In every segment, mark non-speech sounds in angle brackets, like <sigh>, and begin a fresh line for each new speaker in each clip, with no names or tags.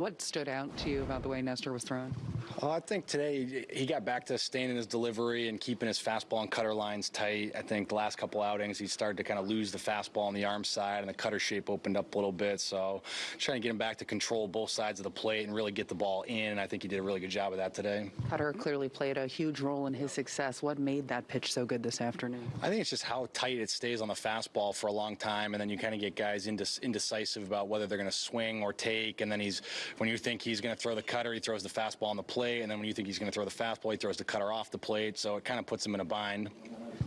What stood out to you about the way Nestor was thrown?
Well, I think today he got back to staying in his delivery and keeping his fastball and cutter lines tight. I think the last couple outings he started to kind of lose the fastball on the arm side and the cutter shape opened up a little bit. So trying to get him back to control both sides of the plate and really get the ball in. I think he did a really good job of that today.
Cutter clearly played a huge role in his success. What made that pitch so good this afternoon?
I think it's just how tight it stays on the fastball for a long time, and then you kind of get guys indec- indecisive about whether they're going to swing or take. And then he's when you think he's going to throw the cutter, he throws the fastball on the plate, and then when you think he's going to throw the fastball, he throws the cutter off the plate. So it kind of puts him in a bind.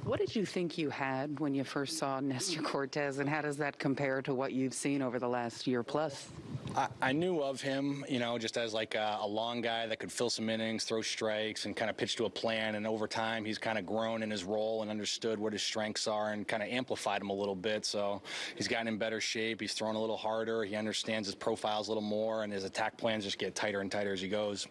What did you think you had when you first saw Nestor Cortes, and how does that compare to what you've seen over the last year plus?
I, I knew of him, you know, just as like a, a long guy that could fill some innings, throw strikes, and kind of pitch to a plan. And over time, he's kind of grown in his role and understood what his strengths are and kind of amplified him a little bit. So he's gotten in better shape. He's thrown a little harder. He understands his profiles a little more, and his attack plans just get tighter and tighter as he goes.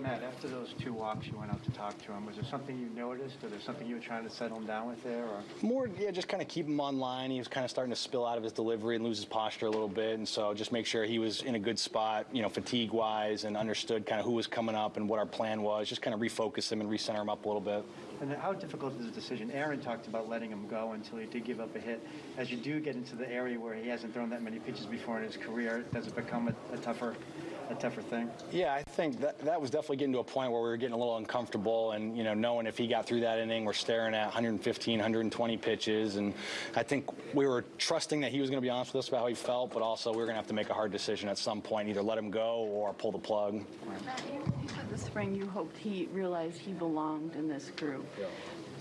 Matt, after those two walks, you went out to talk to him. Was there something you noticed, or there something you were trying to settle him down with there? Or
More, yeah, just kind of keep him on line. He was kind of starting to spill out of his delivery and lose his posture a little bit, and so just make sure he was in a good spot, you know, fatigue-wise, and understood kind of who was coming up and what our plan was. Just kind of refocus him and recenter him up a little bit.
and how difficult is the decision? Aaron talked about letting him go until he did give up a hit. As you do get into the area where he hasn't thrown that many pitches before in his career, does it become a, a tougher, a tougher thing?
Yeah, I think that that was definitely getting to a point where we were getting a little uncomfortable, and you know, knowing if he got through that inning, we're staring at 115, 120 pitches, and I think we were trusting that he was going to be honest with us about how he felt, but also we were going to have to make a hard decision at some point, either let him go or pull the plug.
Matt, you, you said this spring you hoped he realized he belonged in this group.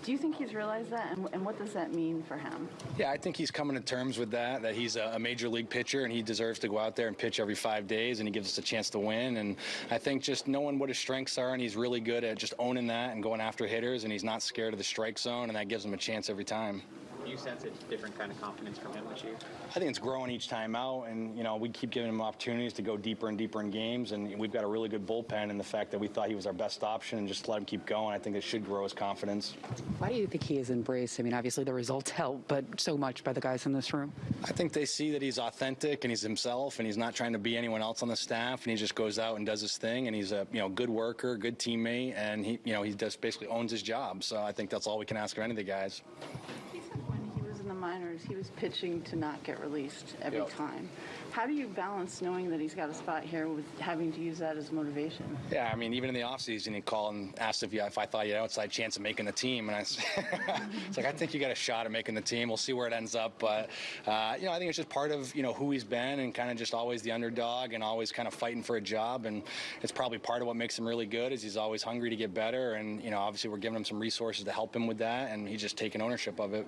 Do you think he's realized that, and, and what does that mean for him?
Yeah, I think he's coming to terms with that, that he's a, a major league pitcher and he deserves to go out there and pitch every five days and he gives us a chance to win. And I think just knowing what his strengths are and he's really good at just owning that and going after hitters and he's not scared of the strike zone and that gives him a chance every time.
Do you sense a different kind of confidence from him this year?
I think it's growing each time out, and you know we keep giving him opportunities to go deeper and deeper in games, and we've got a really good bullpen. And the fact that we thought he was our best option and just let him keep going, I think it should grow his confidence.
Why do you think he is embraced? I mean, obviously the results help, but so much by the guys in this room.
I think they see that he's authentic and he's himself, and he's not trying to be anyone else on the staff, and he just goes out and does his thing, and he's a you know good worker, good teammate, and he you know he just basically owns his job. So I think that's all we can ask of any of the guys.
Minors, he was pitching to not get released every
Yep.
time. How do you balance knowing that he's got a spot here with having to use that as motivation?
Yeah, I mean, even in the offseason, he called and asked if, you, if I thought you had an outside chance of making the team. And I s- <laughs> it's like, I think you got a shot at making the team. We'll see where it ends up. But, uh, you know, I think it's just part of, you know, who he's been and kind of just always the underdog and always kind of fighting for a job. And it's probably part of what makes him really good is he's always hungry to get better. And, you know, obviously we're giving him some resources to help him with that. And he's just taking ownership of it.